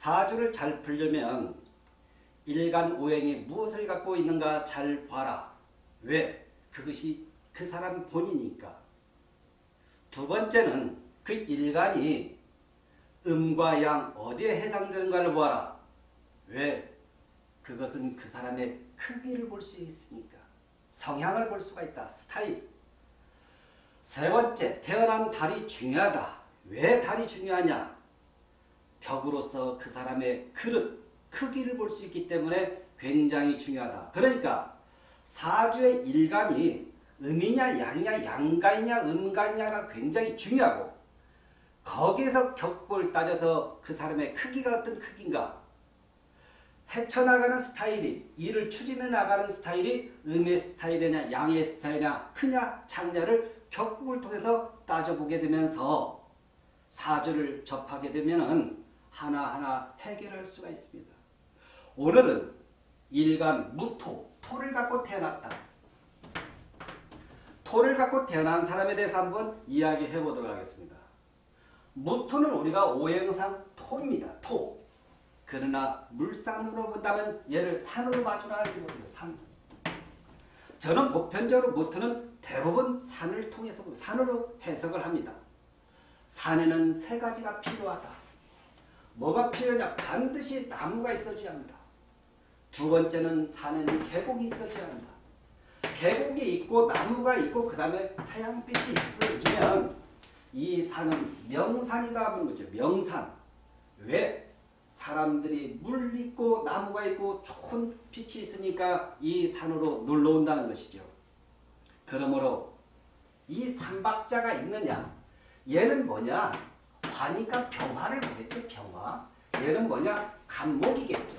사주를 잘 풀려면 일간 오행이 무엇을 갖고 있는가 잘 봐라. 왜? 그것이 그 사람 본이니까. 두 번째는 그 일간이 음과 양 어디에 해당되는가를 보아라. 왜? 그것은 그 사람의 크기를 볼 수 있으니까. 성향을 볼 수가 있다. 스타일. 세 번째, 태어난 달이 중요하다. 왜 달이 중요하냐? 벽으로서 그 사람의 그릇, 크기를 볼 수 있기 때문에 굉장히 중요하다. 그러니까 사주의 일간이 음이냐 양이냐 양간이냐 음간이냐가 굉장히 중요하고 거기에서 격골 따져서 그 사람의 크기가 어떤 크기인가 헤쳐나가는 스타일이 일을 추진해 나가는 스타일이 음의 스타일이냐 양의 스타일이냐 크냐 작냐를 격국을 통해서 따져보게 되면서 사주를 접하게 되면 하나하나 해결할 수가 있습니다. 오늘은 일간 무토, 토를 갖고 태어났다. 토를 갖고 태어난 사람에 대해서 한번 이야기해 보도록 하겠습니다. 무토는 우리가 오행상 토입니다. 토. 그러나 물상으로 본다면 얘를 산으로 이렇게 봅니다. 산. 저는 보편적으로 무토는 대부분 산을 통해서 산으로 해석을 합니다. 산에는 세 가지가 필요하다. 뭐가 필요하냐? 반드시 나무가 있어줘야 합니다. 두 번째는 산에는 계곡이 있어줘야 한다. 계곡이 있고 나무가 있고 그 다음에 태양빛이 있어주면 이 산은 명산이다 하는 거죠. 명산. 왜? 사람들이 물 있고 나무가 있고 좋은 빛이 있으니까 이 산으로 놀러 온다는 것이죠. 그러므로 이 삼박자가 있느냐? 얘는 뭐냐? 화니까 병화를 보겠죠. 병화. 얘는 뭐냐? 간목이겠죠.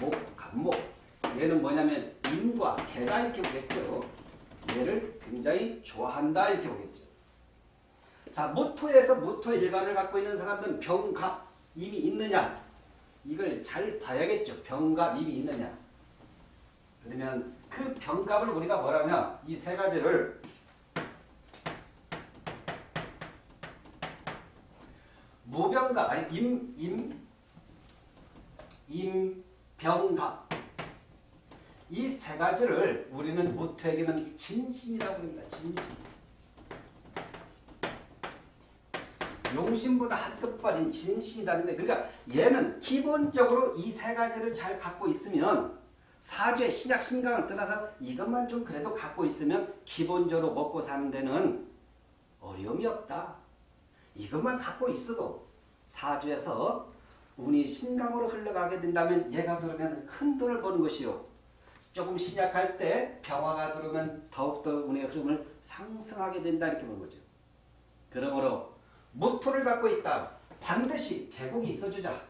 목, 간목. 얘는 뭐냐면 임과 개가 이렇게 보겠죠. 얘를 굉장히 좋아한다 이렇게 보겠죠. 자, 무토에서 무토 일간을 갖고 있는 사람들은 병갑 이미 있느냐? 이걸 잘 봐야겠죠. 병갑 이미 있느냐? 그러면 그 병갑을 우리가 뭐라면 이세 가지를 무병갑 아니 임 임 임병갑 이세 가지를 우리는 무토에게는 진신이라고 합니다. 진신. 용신보다 한 급발인 진신이다는데 그러니까 얘는 기본적으로 이 세 가지를 잘 갖고 있으면 사주의 신약 신강을 떠나서 이것만 좀 그래도 갖고 있으면 기본적으로 먹고 사는 데는 어려움이 없다. 이것만 갖고 있어도 사주에서 운이 신강으로 흘러가게 된다면 얘가 들으면 큰 돈을 버는 것이요. 조금 신약할 때 병화가 들어오면 더욱더 운의 흐름을 상승하게 된다 이렇게 보는 거죠. 그러므로 무토를 갖고 있다. 반드시 계곡이 있어주자.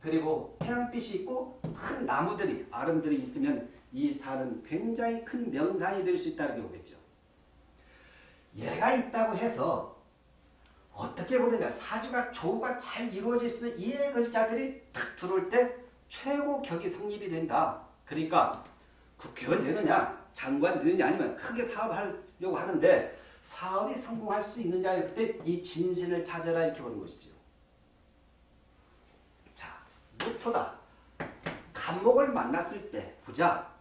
그리고 태양빛이 있고 큰 나무들이 아름들이 있으면 이 산은 굉장히 큰 명산이 될 수 있다 이렇게 보겠죠. 얘가 있다고 해서 어떻게 보느냐 사주가 조가 잘 이루어질 수 있는 이해 글자들이 탁 들어올 때 최고 격이 성립이 된다. 그러니까 국회의원 되느냐 장관 되느냐 아니면 크게 사업하려고 하는데 사업이 성공할 수 있느냐 할 때 이 진신을 찾아라 이렇게 보는 것이죠. 자, 무토다. 간목을 만났을 때 보자.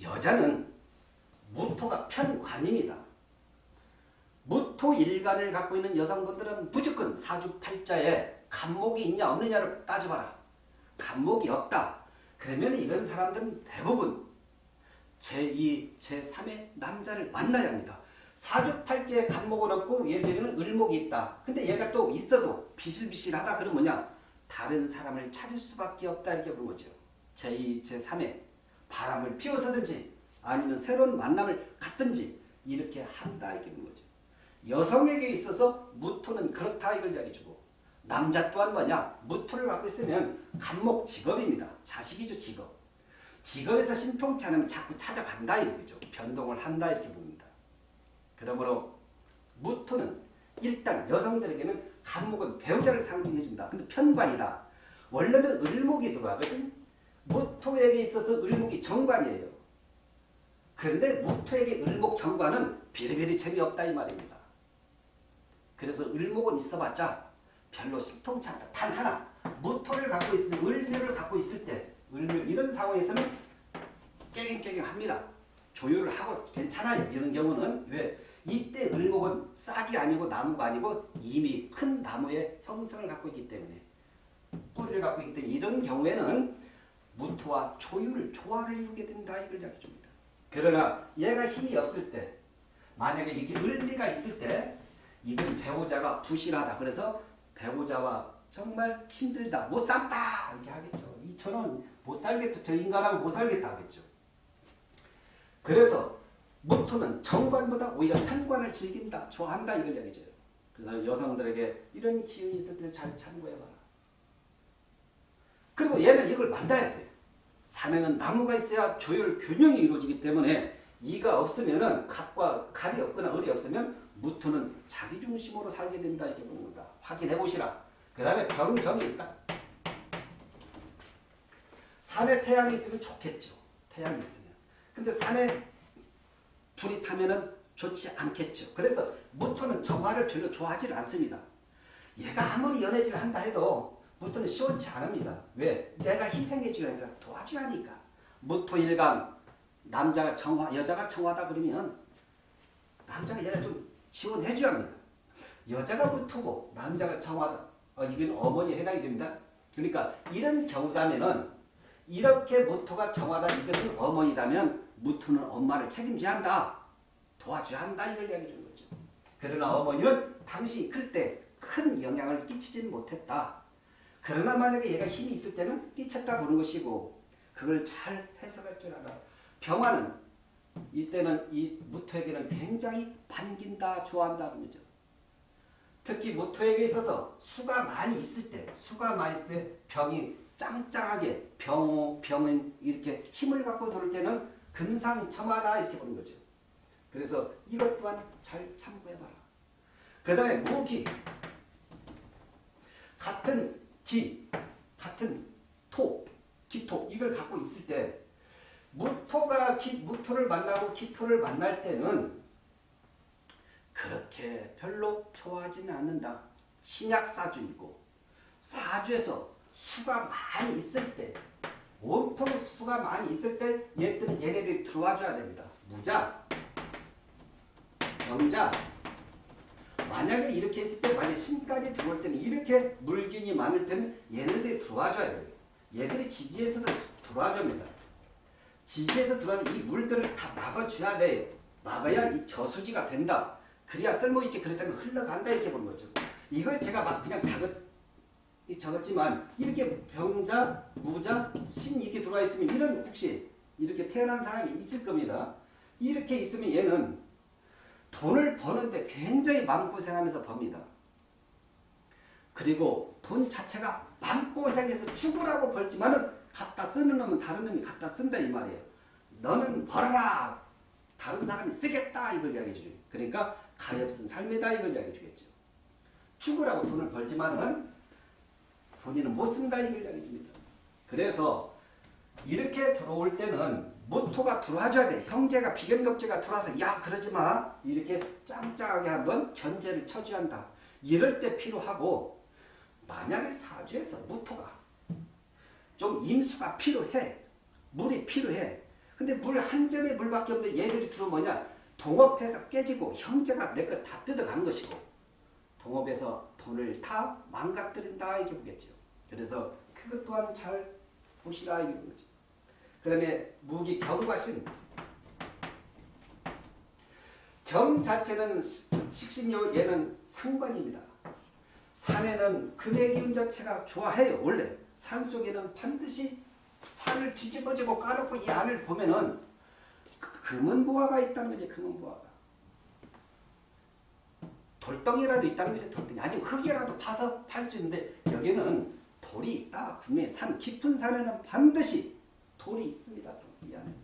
여자는 무토가 편관입니다. 무토 일간을 갖고 있는 여성분들은 무조건 사주팔자에 간목이 있냐 없느냐를 따져봐라. 간목이 없다. 그러면 이런 사람들은 대부분 제2, 제3의 남자를 만나야 합니다. 사주팔자에 간목은 없고 들면 을목이 있다. 근데 얘가 또 있어도 비실비실하다 그러면 뭐냐? 다른 사람을 찾을 수밖에 없다 이렇게 보는 거죠. 제2, 제3의 바람을 피워서든지 아니면 새로운 만남을 갖든지 이렇게 한다 이렇게 보는 거죠. 여성에게 있어서 무토는 그렇다 이걸 이야기해주고 남자 또한 뭐냐? 무토를 갖고 있으면 간목 직업입니다. 자식이죠 직업. 직업에서 신통치 않으면 자꾸 찾아간다 이거죠. 변동을 한다 이렇게 봅니다. 그러므로 무토는 일단 여성들에게는 간목은 배우자를 상징해준다. 근데 편관이다. 원래는 을목이 들어와. 그지? 무토에게 있어서 을목이 정관이에요. 그런데 무토에게 을목 정관은 비리비리 재미없다 이 말입니다. 그래서 을목은 있어봤자 별로 신통치 않다. 단 하나 무토를 갖고 있을 때, 을묘를 갖고 있을 때, 을묘 이런 상황에서는 깨갱깨갱합니다. 조율을 하고 괜찮아요. 이런 경우는 왜? 이때 을목은 싹이 아니고 나무가 아니고 이미 큰 나무의 형성을 갖고 있기 때문에 뿌리를 갖고 있기 때문에 이런 경우에는 무토와 조율을 조화를 이루게 된다 이걸 이야기해 줍니다. 그러나 얘가 힘이 없을 때 만약에 이게 을미가 있을 때 배우자가 부실하다. 그래서 배우자와 정말 힘들다. 못 산다. 이렇게 하겠죠. 이 저는 못 살겠죠. 저 인간하고 못 살겠다 하겠죠. 그래서 무토는 정관보다 오히려 편관을 즐긴다. 좋아한다. 이걸 이야기해줘요. 그래서 여성들에게 이런 기운이 있을 때잘 참고해봐라. 그리고 얘는 이걸 만나야 돼. 산에는 나무가 있어야 조율 균형이 이루어지기 때문에 이가 없으면은 각과 갈이 없거나 을이 없으면 무토는 자기 중심으로 살게 된다 이렇게 겁니다. 확인해 보시라. 그 다음에 병정이 있다. 산에 태양이 있으면 좋겠죠. 태양이 있으면. 근데 산에 불이 타면은 좋지 않겠죠. 그래서 무토는 정화를 별로 좋아하지 않습니다. 얘가 아무리 연애질을 한다 해도 무토는 시원치 않습니다. 왜? 내가 희생해 주니까 도와줘야 하니까. 무토 일간 남자가 정화, 여자가 정화다 그러면 남자가 얘를 좀 지원해 줘야 합니다. 여자가 무토고 남자가 정화다. 어, 이건 어머니에 해당이 됩니다. 그러니까 이런 경우라면은 이렇게 무토가 정화다 이것은 어머니라면 무토는 엄마를 책임져야 한다. 도와줘야 한다 이걸 이야기해 주는 거죠. 그러나 어머니는 당신이 클 때 큰 영향을 끼치지는 못했다. 그러나 만약에 얘가 힘이 있을 때는 끼쳤다 보는 것이고 그걸 잘 해석할 줄 알아. 병화는 이때는 이 무토에게는 굉장히 반긴다, 좋아한다 그러죠. 특히 무토에게 있어서 수가 많이 있을 때, 수가 많이 있을 때 병이 짱짱하게 병, 병은 이렇게 힘을 갖고 돌 때는 금상첨화다 이렇게 보는 거죠. 그래서 이것 또한 잘 참고해봐라. 그 다음에 무기. 같은 기, 같은 토, 기토 이걸 갖고 있을 때 무토가 기, 무토를 만나고 기토를 만날 때는 그렇게 별로 좋아하지는 않는다. 신약 사주이고 사주에서 수가 많이 있을 때 온통 수가 많이 있을 때 얘들은 얘네들이 들어와줘야 됩니다. 무자, 병자, 만약에 이렇게 했을 때 만약 신까지 들어올 때는 이렇게 물균이 많을 때는 얘네들이 들어와줘야 돼요. 얘들이 지지에서도 들어와줍니다. 지지에서 들어와서 이 물들을 다 막아줘야 돼요. 막아야 이 저수지가 된다. 그래야 쓸모있지 그렇다면 흘러간다 이렇게 보는 거죠. 이걸 제가 막 그냥 작은 적었지만 이렇게 병자, 무자, 신 이렇게 들어와 있으면 이런 혹시 이렇게 태어난 사람이 있을 겁니다. 이렇게 있으면 얘는 돈을 버는데 굉장히 마음고생하면서 법니다. 그리고 돈 자체가 마음고생해서 죽으라고 벌지만은 갖다 쓰는 놈은 다른 놈이 갖다 쓴다 이 말이에요. 너는 벌어라. 다른 사람이 쓰겠다 이걸 이야기해 주죠. 그러니까 가엾은 삶이다 이걸 이야기해 주겠죠. 죽으라고 돈을 벌지만은 본인은 못 쓴다 이걸 이야기해 줍니다. 그래서 이렇게 들어올 때는 모토가 들어와줘야 돼. 형제가 비견겁제가 들어와서 야 그러지 마. 이렇게 짱짱하게 한번 견제를 쳐줘야 한다. 이럴 때 필요하고 만약에 사주에서 무토가 좀 임수가 필요해. 물이 필요해. 근데 물 한 점의 물밖에 없는데 얘들이 들어오면 뭐냐. 동업해서 깨지고 형제가 내 것 다 뜯어가는 것이고 동업에서 돈을 다 망가뜨린다 이렇게 보겠죠. 그래서 그것 또한 잘 보시라 이런 거죠. 그 다음에 무기 경과신 경 자체는 식신요 얘는 상관입니다. 산에는 금의 기운 자체가 좋아해요. 원래 산 속에는 반드시 산을 뒤집어지고 까놓고 이 안을 보면은 금은 보화가 있다는 거지 금은 보화가. 돌덩이라도 있다는 거지 돌덩이. 아니면 흙이라도 파서 팔 수 있는데 여기는 돌이 있다. 분명히 산 깊은 산에는 반드시 돌이 있습니다 이 안에.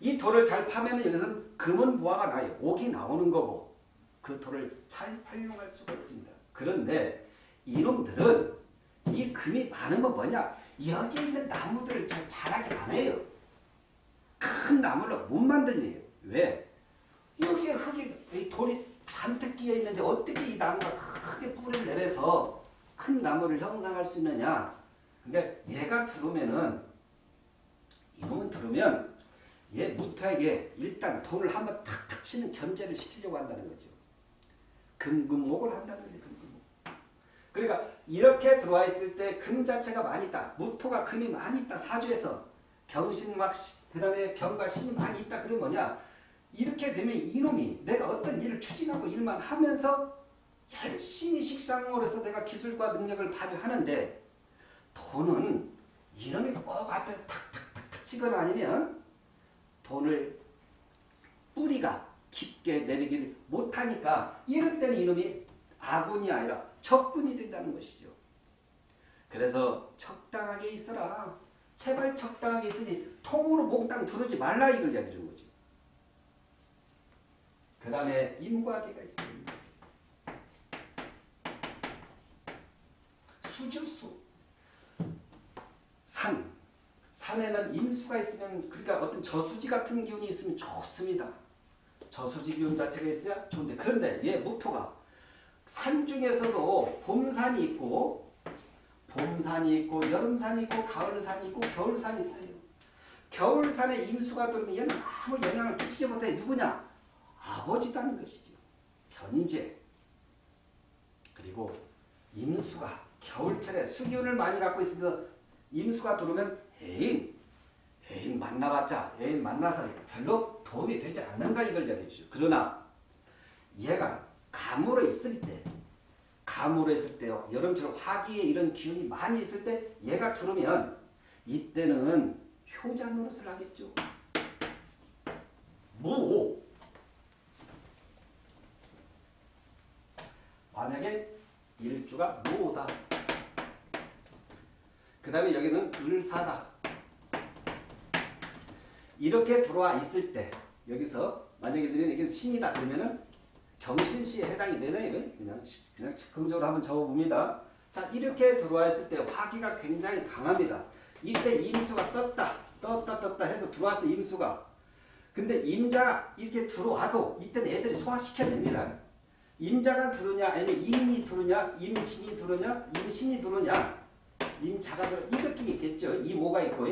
이 돌을 잘 파면 여기서는 금은 보화가 나요. 옥이 나오는 거고 그 돌을 잘 활용할 수가 있습니다. 그런데 이놈들은 이 금이 많은 건 뭐냐 여기에 있는 나무들을 잘 자라게 안 해요 큰 나무를 못 만들래요. 왜? 여기에 흙이 돌이 잔뜩 끼어 있는데 어떻게 이 나무가 크게 뿌리를 내려서 큰 나무를 형성할 수 있느냐? 근데 얘가 들어오면은 이놈은 들어오면 얘 무토에게 일단 돈을 한번 탁탁 치는 견제를 시키려고 한다는 거죠. 금금목을 한다는 거죠. 그러니까 이렇게 들어와 있을 때 금 자체가 많이 있다. 무토가 금이 많이 있다. 사주에서 경신막 그 다음에 병과 신이 많이 있다. 그러면 뭐냐? 이렇게 되면 이놈이 내가 어떤 일을 추진하고 일만 하면서 열심히 식상으로서 내가 기술과 능력을 발휘하는데 돈은 이놈이 꼭 앞에서 탁탁탁탁 치거나 아니면 돈을 뿌리가 깊게 내리기를 못하니까 이럴 때는 이놈이 아군이 아니라 적군이 된다는 것이죠. 그래서 적당하게 있어라. 제발 적당하게 있으니 통으로 몽땅 두르지 말라 이걸 이야기해 준 거지. 그 다음에 임과기가 있습니다. 수주수. 산. 산에는 임수가 있으면 그러니까 어떤 저수지 같은 기운이 있으면 좋습니다. 저수지 기운 자체가 있어야 좋은데 그런데 얘 무토가 산 중에서도 봄산이 있고 봄산이 있고 여름산이 있고 가을산이 있고 겨울산이 있어요. 겨울산에 임수가 들어오면 아무 영향을 끼치지 못해 누구냐? 아버지다는 것이죠. 현재 그리고 임수가 겨울철에 수기운을 많이 갖고 있으면서 임수가 들어오면 애인 애인 만나봤자 애인 만나서 별로 도움이 되지 않는다 이걸 이야기해 주죠. 그러나 얘가 감으로 있을 때 감으로 있을 때요. 여름철 화기에 이런 기운이 많이 있을 때 얘가 들어오면 이때는 효자 노릇을 하겠죠. 무 만약에 일주가 무오다. 그 다음에 여기는 을사다. 이렇게 들어와 있을 때 여기서 만약에 이게 신이다 그러면은 경신시에 해당이 되네요. 그냥 그냥 즉흥적으로 한번 적어봅니다. 자 이렇게 들어와 있을 때 화기가 굉장히 강합니다. 이때 임수가 떴다 떴다 떴다 해서 들어왔어 임수가. 근데 임자가 이렇게 들어와도 이때는 애들이 소화시켜냅니다. 임자가 들어오냐 아니면 임이 들어오냐 임진이 들어오냐 임신이 들어오냐 임자가 들어 이것 중에 있겠죠. 이 뭐가 있고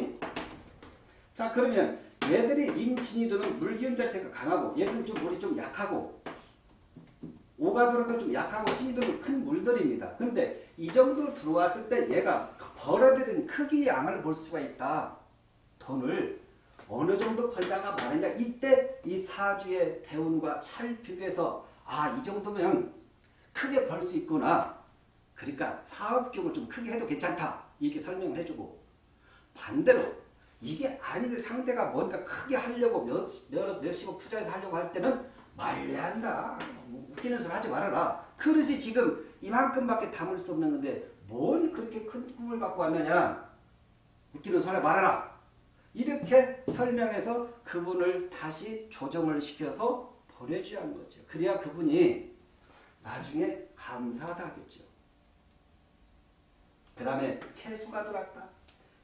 자 그러면 얘들이 임진이 들은 물기운 자체가 강하고 얘들은 좀 물이 좀 약하고 오가 들어도 좀 약하고 신이 들은 큰 물들입니다. 그런데 이 정도 들어왔을 때 얘가 벌어들인 크기의 양을 볼 수가 있다. 돈을 어느 정도 벌다가 말하냐 이때 이 사주의 대운과 찰필에서 아 이 정도면 크게 벌 수 있구나. 그러니까 사업경을 좀 크게 해도 괜찮다. 이렇게 설명을 해주고 반대로 이게 아닌데 상대가 뭔가 크게 하려고 몇, 몇, 몇십억 투자해서 하려고 할 때는 말려야 한다. 웃기는 소리 하지 말아라. 그릇이 지금 이만큼밖에 담을 수 없는 건데 뭔 그렇게 큰 꿈을 갖고 왔느냐. 웃기는 소리 말아라. 이렇게 설명해서 그분을 다시 조정을 시켜서 보내줘야 하는 거죠. 그래야 그분이 나중에 감사하다 하겠죠. 그 다음에 개수가 들어왔다.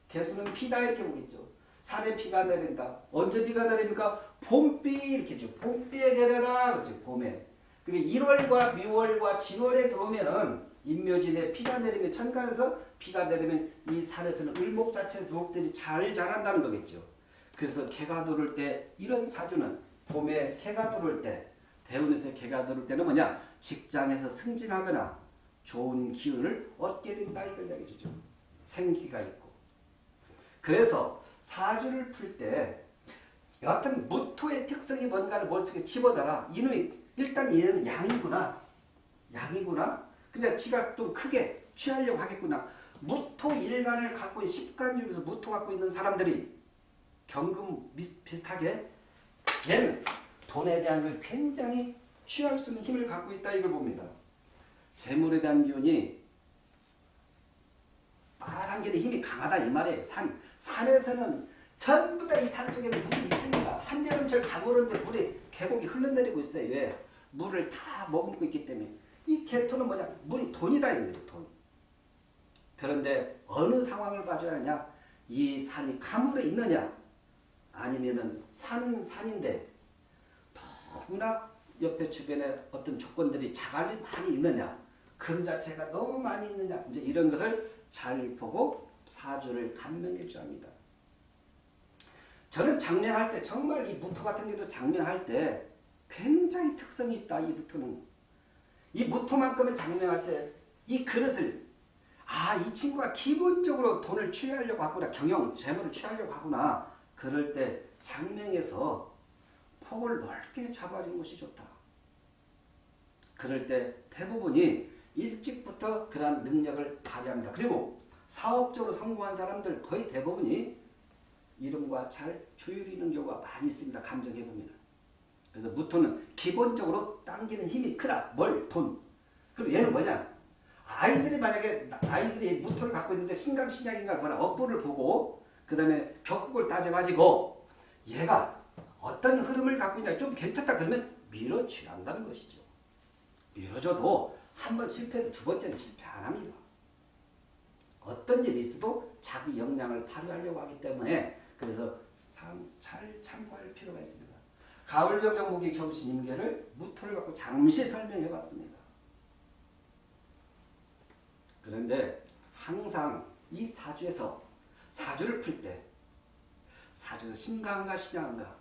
개수는 피다 이렇게 보겠죠. 산에 비가 내린다. 언제 비가 내립니까? 봄비 이렇게 죠 봄비에 내려라. 그렇죠. 봄에. 그게 1월과 6월과 7월에 들어오면은 인묘진에 비가 내리면 천간에서 비가 내리면 이 산에서는 을목 자체 누옥들이 잘 자란다는 거겠죠. 그래서 개가 들어올 때 이런 사주는 봄에 개가 들어올 때 대운에서 개가 들어올 때는 뭐냐 직장에서 승진하거나 좋은 기운을 얻게 된다 이걸 이야기해 주죠. 생기가 있고. 그래서 사주를 풀 때 여하튼 무토의 특성이 뭔가를 머릿속에 집어넣어라. 이놈이 일단 얘는 양이구나. 양이구나. 근데 지가 좀 크게 취하려고 하겠구나. 무토 일간을 갖고 십간 중에서 무토 갖고 있는 사람들이 경금 비슷하게 얘는 돈에 대한 걸 굉장히 취할 수 있는 힘을 갖고 있다 이걸 봅니다. 재물에 대한 기운이 빨아당기는 힘이 강하다 이 말이에요. 산, 산에서는 전부 다 이 산 속에는 물이 있습니다. 한여름철 가보는데 물이 계곡이 흘러내리고 있어요. 왜? 물을 다 머금고 있기 때문에. 이 개토는 뭐냐? 물이 돈이다 이 거죠. 돈. 그런데 어느 상황을 봐줘야 하냐? 이 산이 가물에 있느냐? 아니면은 산은 산인데 너무나 옆에 주변에 어떤 조건들이 자갈이 많이 있느냐? 금 자체가 너무 많이 있느냐? 이제 이런 것을 잘 보고 사주를 감명일주합니다. 저는 장명할 때 정말 이 무토 같은 경우도 장명할 때 굉장히 특성이 있다. 이 무토는 이 무토만큼은 장명할 때 이 그릇을 아 이 친구가 기본적으로 돈을 취하려고 하구나 경영 재물을 취하려고 하구나 그럴 때 장명에서 폭을 넓게 잡아주는 것이 좋다. 그럴 때 대부분이 일찍부터 그러한 능력을 발휘합니다. 그리고 사업적으로 성공한 사람들 거의 대부분이 이름과 잘 조율이 있는 경우가 많이 있습니다. 감정해 보면. 그래서 무토는 기본적으로 당기는 힘이 크다. 뭘? 돈. 그리고 얘는 뭐냐? 아이들이 만약에 아이들이 무토를 갖고 있는데 신강신약인가 뭐나 업보를 보고 그 다음에 격국을 따져가지고 얘가 어떤 흐름을 갖고 있냐 좀 괜찮다 그러면 밀어줘한다는 것이죠. 밀어줘도 한 번 실패해도 두 번째는 실패 안 합니다. 어떤 일이 있어도 자기 역량을 발휘하려고 하기 때문에 그래서 잘 참고할 필요가 있습니다. 가을병정목의 경신임계를 무토를 갖고 잠시 설명해 봤습니다. 그런데 항상 이 사주에서 사주를 풀 때 사주에서 신강과 신양과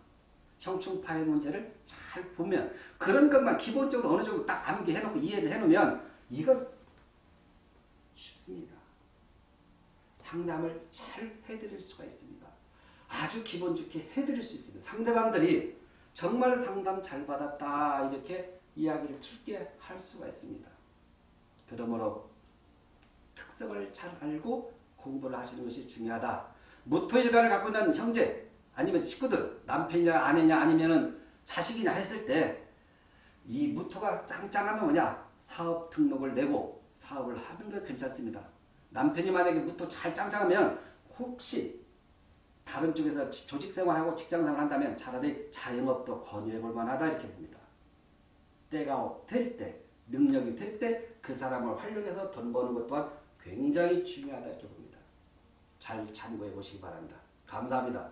형충파의 문제를 잘 보면 그런 것만 기본적으로 어느 정도 딱 암기해놓고 이해를 해놓으면 이건 쉽습니다. 상담을 잘 해드릴 수가 있습니다. 아주 기본 좋게 해드릴 수 있습니다. 상대방들이 정말 상담 잘 받았다 이렇게 이야기를 틀게 할 수가 있습니다. 그러므로 특성을 잘 알고 공부를 하시는 것이 중요하다. 무토일간을 갖고 있는 형제 아니면 식구들 남편이냐 아내냐 아니면 자식이냐 했을 때 이 무토가 짱짱하면 뭐냐 사업 등록을 내고 사업을 하는 게 괜찮습니다. 남편이 만약에 무토 잘 짱짱하면 혹시 다른 쪽에서 조직생활하고 직장생활 한다면 차라리 자영업도 권유해 볼 만하다 이렇게 봅니다. 때가 될 때, 능력이 될 때 그 사람을 활용해서 돈 버는 것 또한 굉장히 중요하다 이렇게 봅니다. 잘 참고해 보시기 바랍니다. 감사합니다.